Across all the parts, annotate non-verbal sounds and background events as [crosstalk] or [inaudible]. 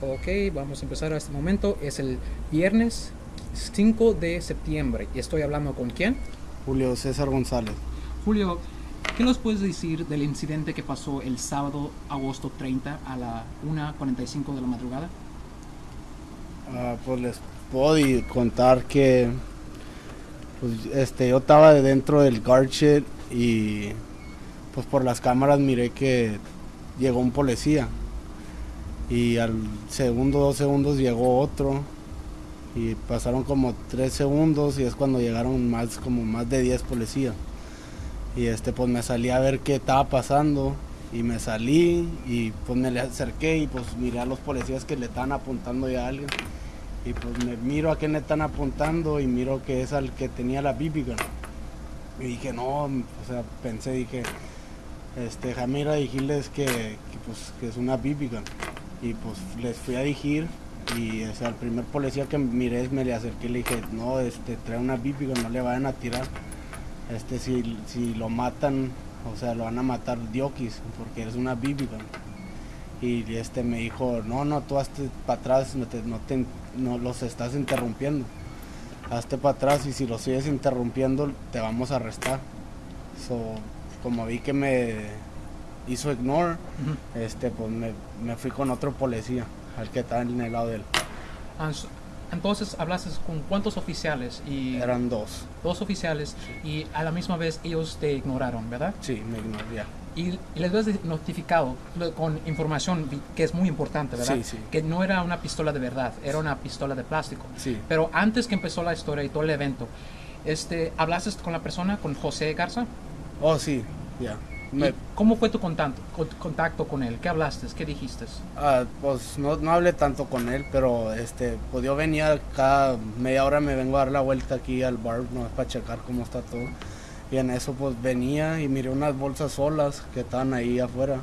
Ok, vamos a empezar a este momento. Es el viernes 5 de septiembre. ¿Y estoy hablando con quién? Julio César González. Julio, ¿qué nos puedes decir del incidente que pasó el sábado, agosto 30, a la 1.45 de la madrugada? Ah, pues les puedo contar que pues, este, yo estaba dentro del guard shed y pues por las cámaras miré que llegó un policía y al segundo, dos segundos llegó otro y pasaron como tres segundos y es cuando llegaron más como más de 10 policías. Y este pues me salí a ver qué estaba pasando y me salí y pues me le acerqué y pues miré a los policías que le estaban apuntando ya a alguien. Y pues me miro a quién le están apuntando y miro que es al que tenía la gun. Y dije no o sea pensé dije este Jamira decirles que, que, pues que es una gun y pues les fui a decir y o sea, el primer policía que miré me le acerqué y le dije no este trae una gun no le vayan a tirar. Este si, si lo matan o sea lo van a matar diokis porque es una gun y este me dijo no no tú hazte para atrás no, te, no, te- no los estás interrumpiendo. Hazte para atrás y si los sigues interrumpiendo te vamos a arrestar so, como vi que me hizo ignore Ujú. este pues me, me fui con otro policía al que estaba en el lado de él Ah, Entonces hablaste con cuántos oficiales y eran dos dos oficiales y a la misma vez ellos te ignoraron, ¿verdad? sí me ignoró ya Y, y les habías notificado con información que es muy importante, ¿verdad? Sí, sí. Que no era una pistola de verdad, era una pistola de plástico. sí Pero antes que empezó la historia y todo el evento, este, ¿hablaste con la persona, con José Garza? oh sí ya Me- ¿Y ¿Cómo fue tu contacto, con- contacto con él? ¿Qué hablaste? ¿Qué dijiste? Ah, pues no, no hablé tanto con él, pero este, pues yo venía cada media hora me vengo a dar la vuelta aquí al bar, no para checar cómo está todo. Y en eso pues venía y miré unas bolsas solas que estaban ahí afuera.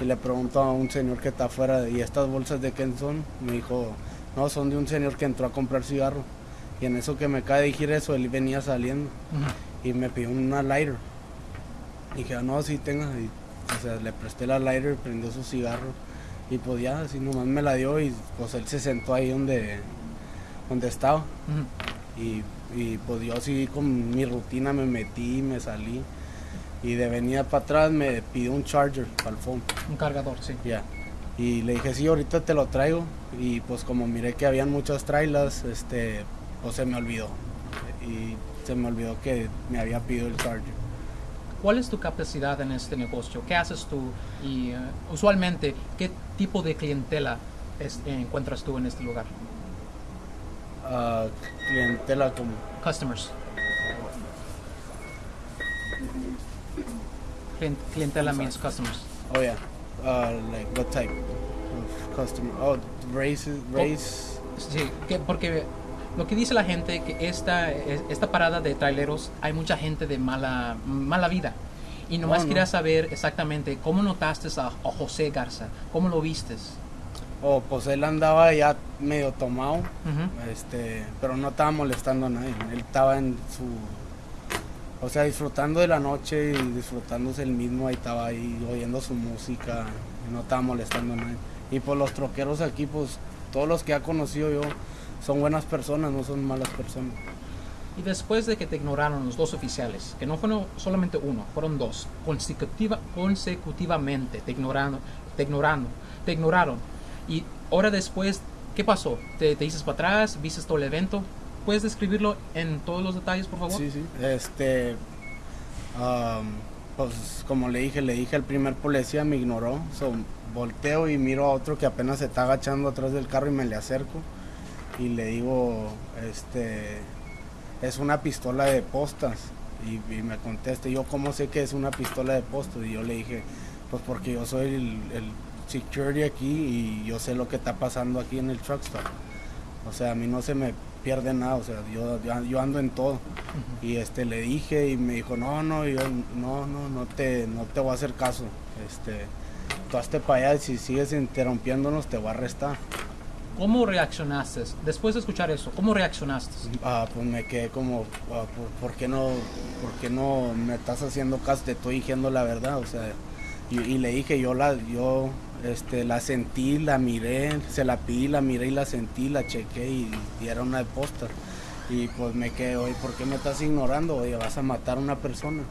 Y le pregunto a un señor que está afuera, ¿y estas bolsas de quién son? Me dijo, no, son de un señor que entró a comprar cigarro. Y en eso que me cae de decir eso, él venía saliendo Ujú. y me pidió una lighter. Y dije, "Ah, no, sí tenga. Y, o sea, le presté la lighter, prendió su cigarro. Y pues ya, así nomás me la dio y pues él se sentó ahí donde, donde estaba. Y, y pues yo así con mi rutina me metí, me salí. Y de venida para atrás me pidió un charger para el phone. Un cargador, sí. Ya. Y le dije, sí, ahorita te lo traigo. Y pues como miré que habían muchas trailas, este, pues se me olvidó. Y se me olvidó que me había pedido el charger. ¿Cuál es tu capacidad en este negocio? ¿Qué haces tú? Y eh, usualmente, ¿qué tipo de clientela es- eh, encuentras tú en este lugar? Ah, clientela como Customers. Clien- clientela means customers. oh yeah uh, like what type of customer oh races race Sí, que- porque lo que dice la gente que esta, es- esta parada de traileros hay mucha gente de mala, mala vida. Y nomás Oh, no. quería saber exactamente cómo notaste a, a José Garza, cómo lo vistes. oh pues él andaba ya medio tomado Ujú. este pero no estaba molestando a nadie él estaba en su o sea disfrutando de la noche y disfrutándose el mismo ahí estaba ahí oyendo su música no estaba molestando a nadie y pues los troqueros aquí pues todos los que ha conocido yo son buenas personas no son malas personas Y después de que te ignoraron los dos oficiales, que no fueron solamente uno, fueron dos, consecutiva, consecutivamente te ignoraron, te ignoraron, te ignoraron. Y ahora después, ¿qué pasó? ¿Te, te dices para atrás? ¿Viste todo el evento? ¿Puedes describirlo en todos los detalles, por favor? Sí, sí. Este, am, pues como le dije, le dije al primer policía, me ignoró. So, volteo y miro a otro que apenas se está agachando atrás del carro y me le acerco. Y le digo, este, es una pistola de postas. Y, y me contesta, yo cómo sé que es una pistola de postas. Y yo le dije, pues porque yo soy el, el security aquí y yo sé lo que está pasando aquí en el truck stop. O sea, a mí no se me pierde nada, o sea, yo, yo, ando en todo. Y este le dije y me dijo, no, no, yo no, no, no te, no te voy a hacer caso. Este, tú hazte para allá y si sigues interrumpiéndonos te voy a arrestar. ¿Cómo reaccionaste? Después de escuchar eso, ¿cómo reaccionaste? Ah, pues me quedé como, ah, ¿por, por qué no, por qué no me estás haciendo caso? Te estoy diciendo la verdad, o sea, y, y le dije, yo la, yo, Este, la sentí, la miré, se la pedí, la miré y la sentí, la chequé y, y era una de póster. Y pues me quedé, oye, ¿por qué me estás ignorando? Oye, vas a matar a una persona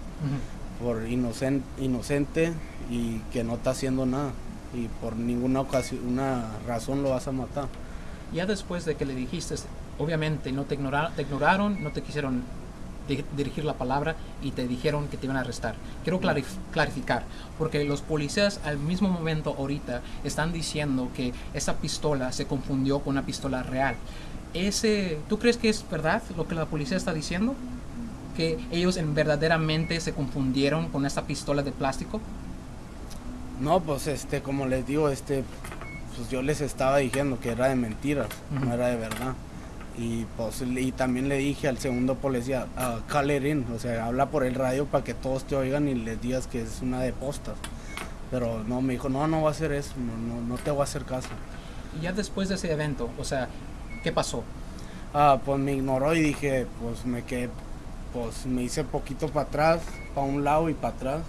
por inocente, inocente y que no está haciendo nada. Y por ninguna ocasión, una razón lo vas a matar. Ya después de que le dijiste, obviamente no te, ignora- te ignoraron, no te quisieron di- dirigir la palabra y te dijeron que te iban a arrestar. Quiero clarif- clarificar, porque los policías al mismo momento ahorita están diciendo que esa pistola se confundió con una pistola real. Ese, ¿Tú crees que es verdad lo que la policía está diciendo? ¿Que ellos en verdaderamente se confundieron con esa pistola de plástico? No, pues este, como les digo, este, pues yo les estaba diciendo que era de mentiras, no era de verdad. Y pues y también le dije al segundo policía, uh, call it in", o sea, habla por el radio para que todos te oigan y les digas que es una de postas. Pero no, me dijo, no, no va a hacer eso, no, no, no te voy a hacer caso. Y ya después de ese evento, o sea, ¿qué pasó? Ah, pues me ignoró y dije, pues me quedé, pues me hice poquito para atrás, para un lado y para atrás.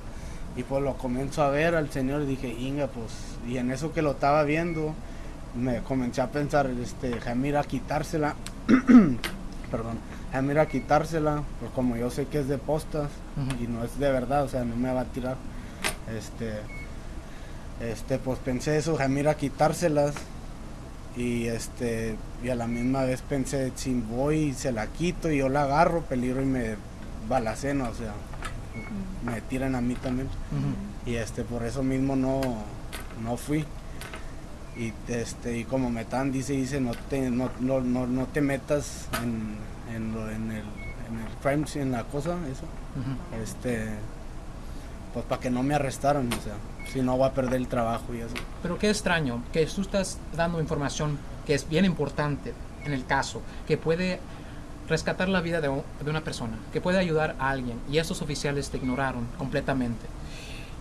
Y pues lo comienzo a ver al señor y dije, Inga, pues, y en eso que lo estaba viendo, me comencé a pensar, este, déjame ir a quitársela, [clears throat] perdón, déjame ir a quitársela, pues como yo sé que es de postas y no es de verdad, o sea, no me va a tirar. Este, este, pues pensé eso, déjame ir a quitárselas y este y a la misma vez pensé si voy y se la quito y yo la agarro peligro y me balaceno o sea me tiran a mí también. Y este por eso mismo no no fui. Y este y como metan dice dice no te no, no, no, no te metas en, en, lo- en el en el crime en la cosa eso. Este pues para que no me arrestaran o sea si no voy a perder el trabajo y eso. Pero qué extraño que tú estás dando información que es bien importante en el caso, que puede rescatar la vida de, de una persona, que puede ayudar a alguien, y estos oficiales te ignoraron completamente.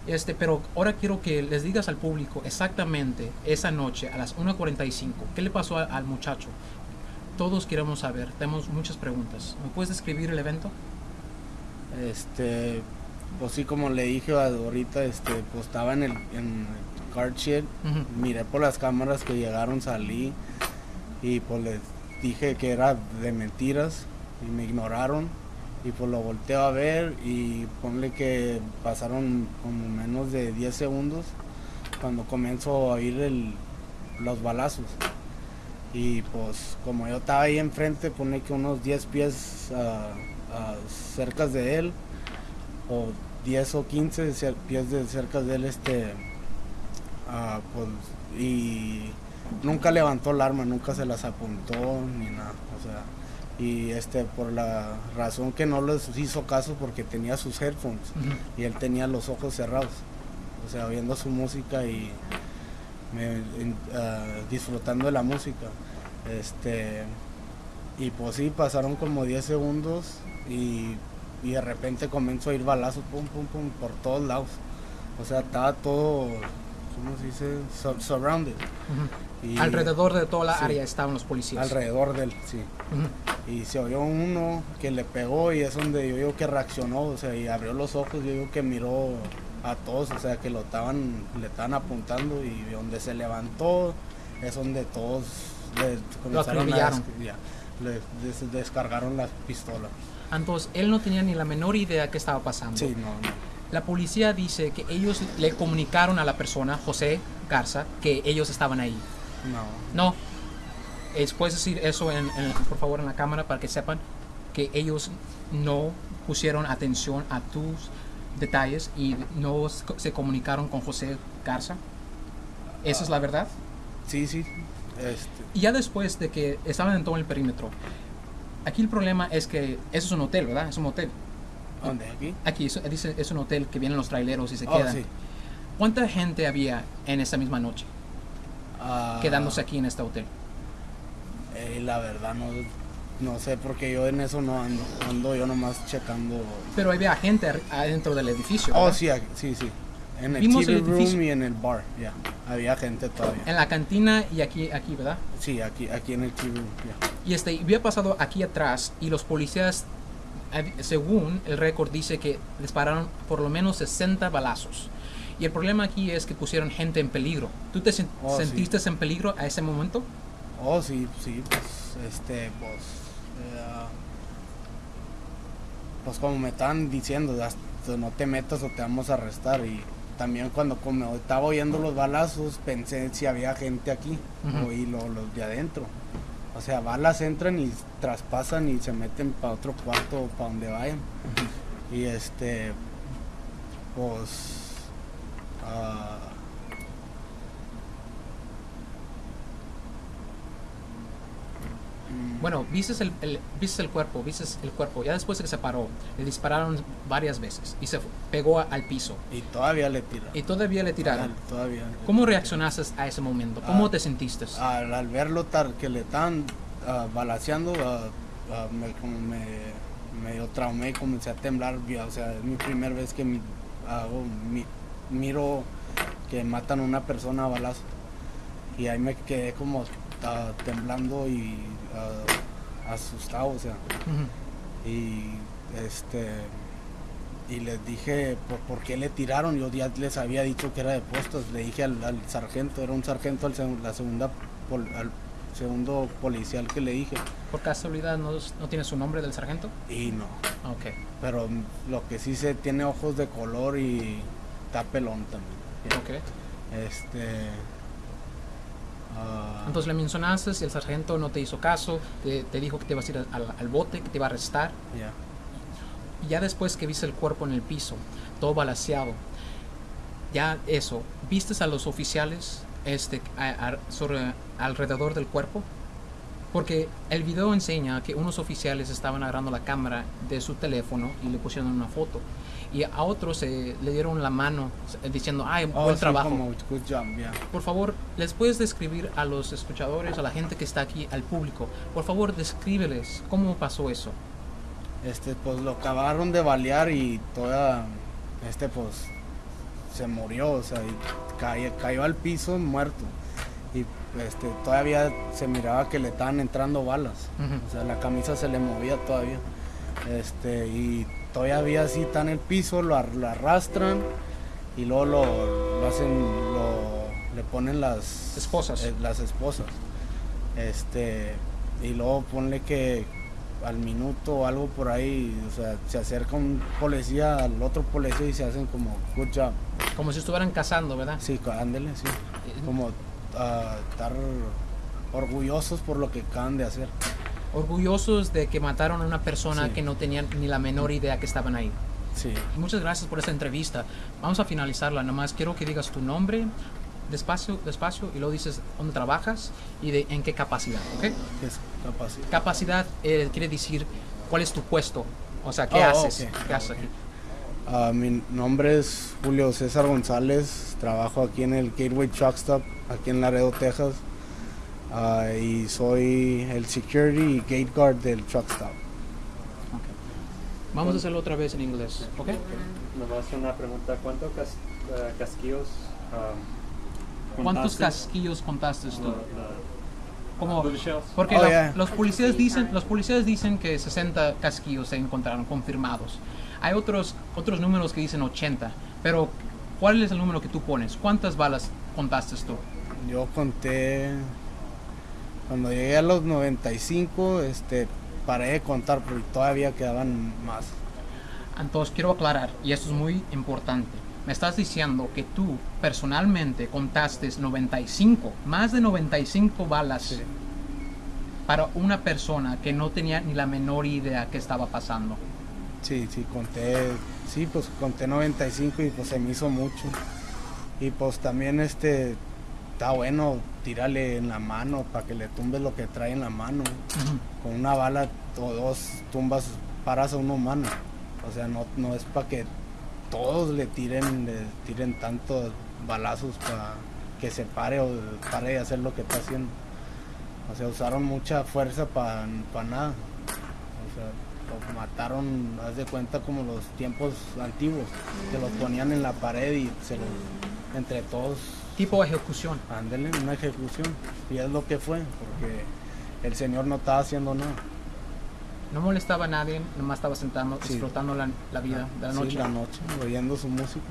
Este, pero ahora quiero que les digas al público exactamente esa noche a las 1.45, ¿qué le pasó a- al muchacho? Todos queremos saber, tenemos muchas preguntas. ¿Me puedes describir el evento? Este, pues sí, como le dije ahorita, este, pues estaba en el, en el car shed, miré por las cámaras que llegaron, salí y pues les dije que era de mentiras y me ignoraron y pues lo volteo a ver y ponle que pasaron como menos de 10 segundos cuando comienzo a oír el, los balazos. Y pues como yo estaba ahí enfrente, pone que unos 10 pies ah, ah, cerca de él o 10 o 15 cer- pies de cerca de él este ah, pues, y nunca levantó el arma nunca se las apuntó ni nada o sea y este por la razón que no les hizo caso porque tenía sus headphones y él tenía los ojos cerrados o sea oyendo su música y me- ah, disfrutando de la música este y pues sí pasaron como 10 segundos y, y de repente comenzó a ir balazos pum pum pum por todos lados o sea estaba todo ¿cómo se dice? Sur- surrounded y Alrededor de toda la sí. área estaban los policías. alrededor de él sí y se oyó uno que le pegó y es donde yo digo que reaccionó, o sea, y abrió los ojos, yo digo que miró a todos, o sea, que lo estaban, le estaban apuntando y donde se levantó es donde todos le comenzaron a acribillaron. des- ya, le des- descargaron las pistolas. Entonces, él no tenía ni la menor idea qué estaba pasando. Sí, no, no. La policía dice que ellos le comunicaron a la persona, José Garza, que ellos estaban ahí. no. No. Es, ¿Puedes decir eso, en, en- por favor, en la cámara para que sepan que ellos no pusieron atención a tus detalles y no se comunicaron con José Garza? ¿Esa es la verdad? Sí, sí, este, Y ya después de que estaban en todo el perímetro, aquí el problema es que eso es un hotel, ¿verdad? Es un hotel. ¿Dónde? ¿Aquí? Aquí es, dice, es un hotel que vienen los traileros y se Oh, quedan. sí. ¿Cuánta gente había en esa misma noche Ah, quedándose aquí en este hotel? eh, la verdad no, no sé, porque yo en eso no ando, ando yo nomás checando Pero había gente adentro del edificio. Oh, ¿verdad? sí, aquí- sí, sí. En el Vimos TV el room y en el bar, ya. Había gente todavía. En la cantina y aquí, aquí, ¿verdad? Sí, aquí, aquí en el TV room, ya. Y este, había pasado aquí atrás y los policías, según el récord, dice que dispararon por lo menos 60 balazos. Y el problema aquí es que pusieron gente en peligro. ¿Tú te sen- Oh, sí. sentiste en peligro a ese momento? Oh, sí, sí, pues, este, pues, eh, pues como me estaban diciendo, no te metas o te vamos a arrestar. Y también cuando como estaba oyendo los balazos, pensé si había gente aquí, Ujú. oí lo- los de adentro. O sea, balas entran y traspasan y se meten para otro cuarto o para donde vayan. Y este, pues, ah, Bueno, viste el, el- el cuerpo, viste el cuerpo. Ya después de que se paró, le dispararon varias veces y se pegó al piso. y todavía le tiran. Y todavía le tiraron. Todavía. ¿Cómo reaccionaste a ese momento? ¿Cómo Ah, te sentiste? Al, al verlo tar, que le estaban ah, balaceando, ah, ah, me, como me medio traumé y comencé a temblar. O sea, es mi primera vez que mi- hago, mi- miro que matan a una persona a balazo. Y ahí me quedé como temblando y ah, asustado, o sea. Y este y les dije por, por qué le tiraron yo ya les había dicho que era de puestos le dije al, al sargento era un sargento al la segunda pol- al segundo policial que le dije ¿Por casualidad no, no tiene su nombre del sargento? y no Ok. pero lo que sí se tiene ojos de color y está pelón también ok. este Entonces le mencionaste el sargento no te hizo caso, te, te dijo que te ibas a ir al, al bote, que te iba a arrestar. ya después que viste el cuerpo en el piso, todo balaseado, ya eso, ¿vistes a los oficiales este, a- a- sobre, alrededor del cuerpo? Porque el video enseña que unos oficiales estaban agarrando la cámara de su teléfono y le pusieron una foto. Y a otros eh, le dieron la mano eh, diciendo, ay, Oh, buen sí, trabajo. como good job, ya. Por favor, ¿les puedes describir a los escuchadores, a la gente que está aquí, al público? Por favor, descríbeles cómo pasó eso. Este, pues lo acabaron de balear y toda, este, pues, se murió, o sea, y cayó, cayó al piso muerto. Y este, todavía se miraba que le estaban entrando balas. O sea, la camisa se le movía todavía. Este, y todavía así está en el piso, lo, ar- lo arrastran y luego lo, lo hacen, lo, le ponen las Esposas. eh, las esposas. Este, y luego ponle que al minuto o algo por ahí, o sea, se acerca un policía al otro policía y se hacen como good job. Como si estuvieran cazando, ¿verdad? Sí, ándele, sí. Eh, Como ah, estar orgullosos por lo que acaban de hacer. Orgullosos de que mataron a una persona Sí. que no tenían ni la menor idea que estaban ahí. Sí. Muchas gracias por esta entrevista. Vamos a finalizarla. Nomás quiero que digas tu nombre, despacio, despacio, y luego dices dónde trabajas y de en qué capacidad, ¿ok? ¿Qué es capaz? Capacidad eh, quiere decir cuál es tu puesto, o sea, ¿qué Oh, haces? ok. ¿Qué haces aquí? Ah, mi nombre es Julio César González, trabajo aquí en el Gateway Truck Stop, aquí en Laredo, Texas, Ah, y soy el security y gate guard del truck stop. Vamos a hacerlo otra vez en inglés, ¿ok? Nomás una pregunta, ¿cuántos cas- eh, casquillos um, ¿Cuántos contaste? casquillos contaste tú? Como, porque Oh, la- yeah. los policías dicen, los policías dicen que 60 casquillos se encontraron confirmados. Hay otros otros números que dicen 80, pero ¿cuál es el número que tú pones? ¿Cuántas balas contaste tú? Yo conté, cuando llegué a los 95, este, paré de contar porque todavía quedaban más. Entonces quiero aclarar, y esto es muy importante. Me estás diciendo que tú personalmente contaste 95, más de 95 balas Sí. para una persona que no tenía ni la menor idea que estaba pasando. Sí, sí, conté, sí, pues conté 95 y pues se me hizo mucho. Y pues también este, está bueno tirarle en la mano para que le tumbes lo que trae en la mano. Con una bala o dos tumbas, paras a un humano. O sea, no, no es para que todos le tiren, le tiren tantos balazos para que se pare o pare de hacer lo que está haciendo. O sea, usaron mucha fuerza para nada. O sea, lo mataron, haz de cuenta como los tiempos antiguos, que los ponían en la pared y se los, entre todos, Tipo ejecución. ándele, una ejecución. Y es lo que fue, porque el señor no estaba haciendo nada. No molestaba a nadie, nomás estaba sentado Sí. disfrutando la, la vida de la Sí, noche. la noche, oyendo su música.